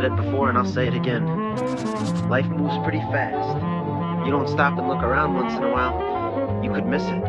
before and I'll say it again. Life moves pretty fast. You don't stop and look around once in a while, you could miss it.